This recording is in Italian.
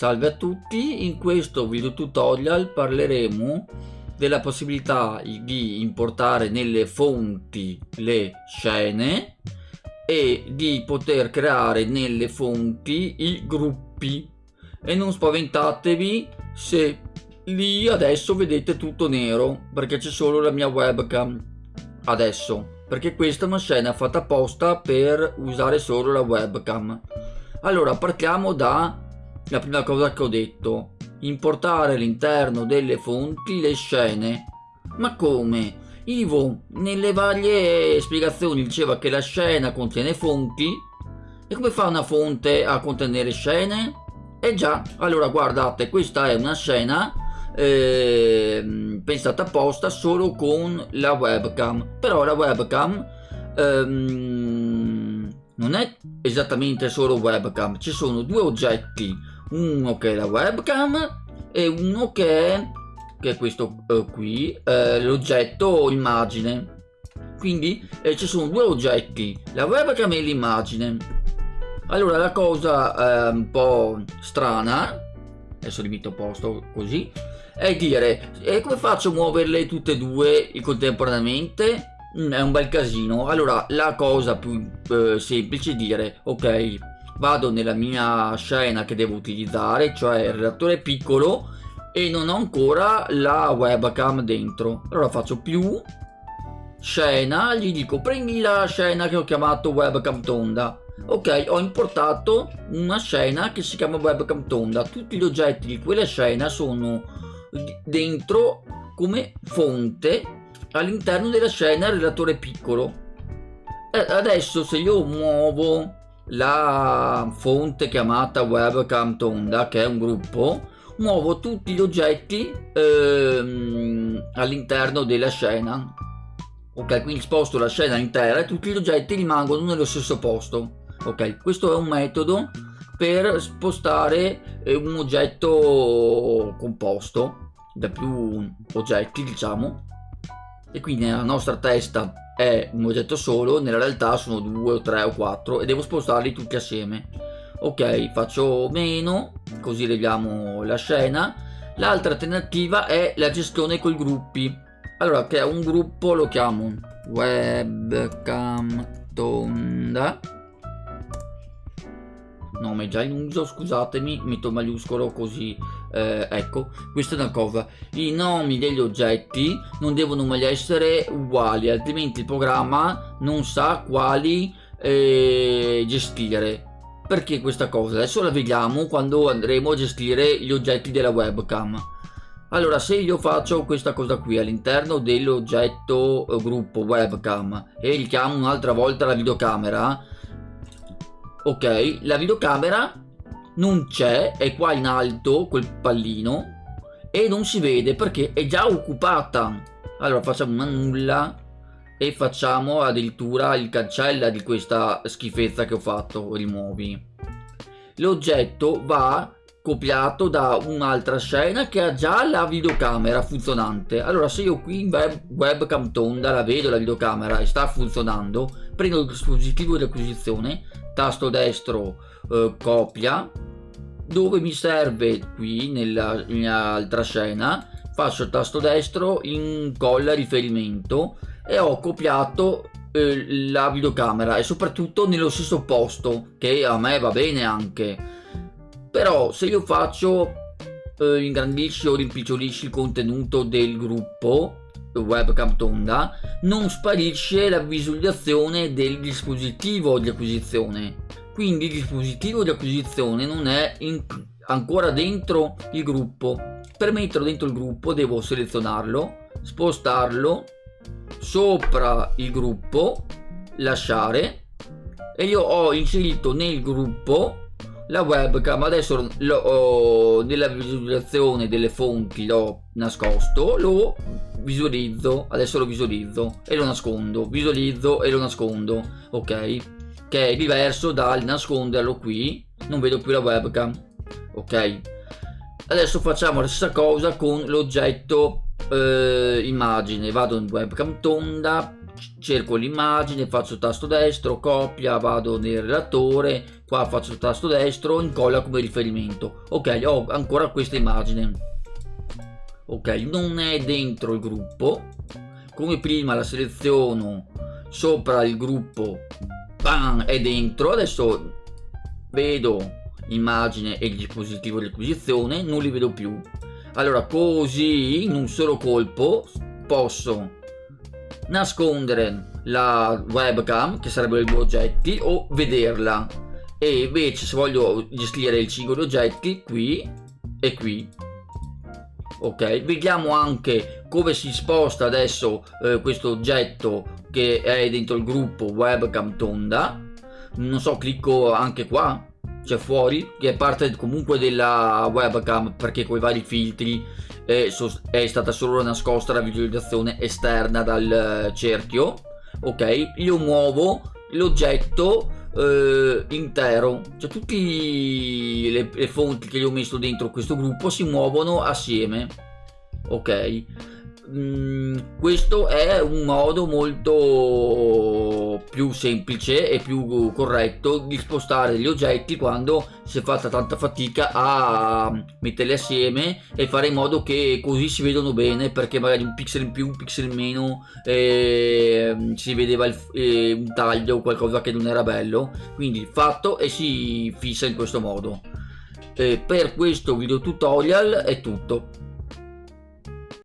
Salve a tutti, in questo video tutorial parleremo della possibilità di importare nelle fonti le scene e di poter creare nelle fonti i gruppi. E non spaventatevi se lì adesso vedete tutto nero perché c'è solo la mia webcam adesso. Perché questa è una scena fatta apposta per usare solo la webcam. Allora partiamo da la prima cosa che ho detto. Importare all'interno delle fonti le scene. Ma come? Ivo nelle varie spiegazioni diceva che la scena contiene fonti. E come fa una fonte a contenere scene? Eh già, allora guardate, questa è una scena eh, pensata apposta solo con la webcam, però la webcam ehm, non è esattamente solo webcam, ci sono due oggetti, uno che è la webcam e uno che è, che è questo eh, qui, eh, l'oggetto immagine. Quindi eh, ci sono due oggetti, la webcam e l'immagine. Allora la cosa eh, un po' strana, adesso li metto a posto così, è dire, e come faccio a muoverle tutte e due contemporaneamente? Mm, è un bel casino. Allora la cosa più eh, semplice è dire, ok, vado nella mia scena che devo utilizzare, cioè il redattore piccolo, e non ho ancora la webcam dentro. Allora faccio più scena, gli dico prendi la scena che ho chiamato webcam tonda ok ho importato una scena che si chiama webcam tonda. Tutti gli oggetti di quella scena sono dentro come fonte all'interno della scena relatore piccolo. Adesso se io muovo la fonte chiamata webcam tonda che è un gruppo muovo tutti gli oggetti ehm, all'interno della scena. Ok quindi sposto la scena intera e tutti gli oggetti rimangono nello stesso posto. Ok questo è un metodo per spostare eh, un oggetto composto da più oggetti diciamo e quindi nella nostra testa è un oggetto solo nella realtà sono due o tre o quattro e devo spostarli tutti assieme. Ok faccio meno così leviamo la scena. L'altra alternativa è la gestione con i gruppi. Allora che è un gruppo lo chiamo webcam tonda. Nome già in uso scusatemi metto maiuscolo così eh, ecco questa è una cosa i nomi degli oggetti non devono mai essere uguali altrimenti il programma non sa quali eh, gestire. Perché questa cosa? Adesso la vediamo quando andremo a gestire gli oggetti della webcam. Allora se io faccio questa cosa qui all'interno dell'oggetto eh, gruppo webcam e richiamo un'altra volta la videocamera ok la videocamera non c'è è qua in alto quel pallino e non si vede perché è già occupata. Allora facciamo una nulla e facciamo addirittura il cancella di questa schifezza che ho fatto rimuovi. L'oggetto va copiato da un'altra scena che ha già la videocamera funzionante. Allora se io qui in web, webcam tonda la vedo la videocamera e sta funzionando prendo il dispositivo di acquisizione tasto destro eh, copia dove mi serve? Qui nella mia altra scena. Faccio il tasto destro incolla riferimento e ho copiato eh, la videocamera e soprattutto nello stesso posto che a me va bene anche. Però se io faccio eh, ingrandisci o rimpicciolisci il contenuto del gruppo webcam tonda non sparisce la visualizzazione del dispositivo di acquisizione quindi il dispositivo di acquisizione non è in, ancora dentro il gruppo. Per metterlo dentro il gruppo devo selezionarlo spostarlo sopra il gruppo lasciare e io ho inserito nel gruppo la webcam. Adesso lo, nella visualizzazione delle fonti l'ho nascosto lo visualizzo. Adesso lo visualizzo e lo nascondo. Visualizzo e lo nascondo ok che è diverso dal nasconderlo qui. Non vedo più la webcam. Ok. Adesso facciamo la stessa cosa con l'oggetto eh, immagine. Vado in webcam tonda cerco l'immagine faccio tasto destro copia vado nel relatore qua faccio tasto destro incolla come riferimento. Ok ho ancora questa immagine. Ok non è dentro il gruppo. Come prima la seleziono sopra il gruppo bam, è dentro. Adesso vedo immagine e il dispositivo di acquisizione non li vedo più. Allora così in un solo colpo posso nascondere la webcam che sarebbero i due oggetti o vederla. E invece se voglio gestire il singolo oggetti qui e qui ok vediamo anche come si sposta adesso eh, questo oggetto che è dentro il gruppo webcam tonda. Non so clicco anche qua c'è fuori che è parte comunque della webcam perché con i vari filtri è, è stata solo nascosta la visualizzazione esterna dal eh, cerchio. Ok io muovo l'oggetto eh, intero. Cioè tutte le, le fonti che gli ho messo dentro questo gruppo si muovono assieme. Ok. Mm, questo è un modo molto più semplice e più corretto di spostare gli oggetti quando si è fatta tanta fatica a metterli assieme e fare in modo che così si vedono bene perché magari un pixel in più, un pixel in meno eh, si vedeva il, eh, un taglio o qualcosa che non era bello. Quindi fatto e si fissa in questo modo. Eh, per questo video tutorial è tutto